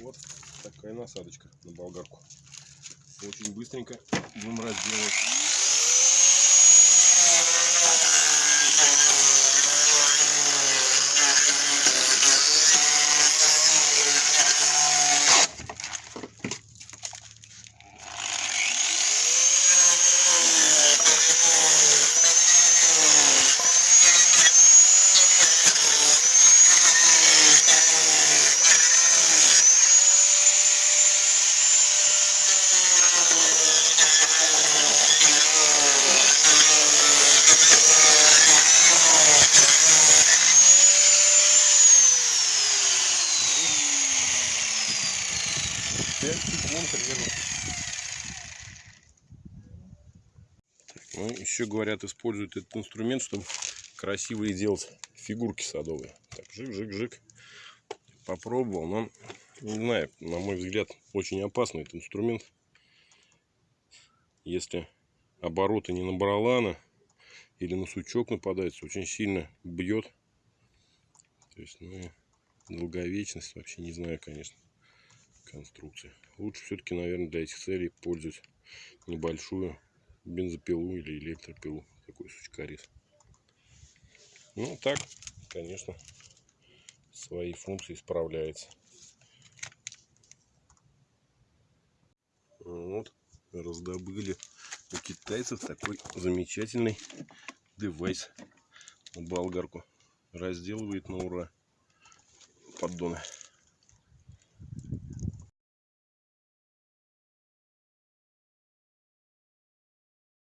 Вот такая насадочка на болгарку. Очень быстренько будем разделывать. Примерно. Ну, еще говорят, используют этот инструмент, чтобы красивые делать фигурки садовые. Так, жик-жик-жик. Попробовал, но не знаю, на мой взгляд, очень опасный этот инструмент. Если обороты не на баралана или на сучок нападается, очень сильно бьет. То есть, ну, долговечность вообще не знаю, конечно, конструкции. Лучше все-таки, наверное, для этих целей пользовать небольшую бензопилу или электропилу, такой сучкорез. Ну, так, конечно, свои функции справляется. Вот, раздобыли у китайцев такой замечательный девайс на болгарку. Разделывает на ура поддоны.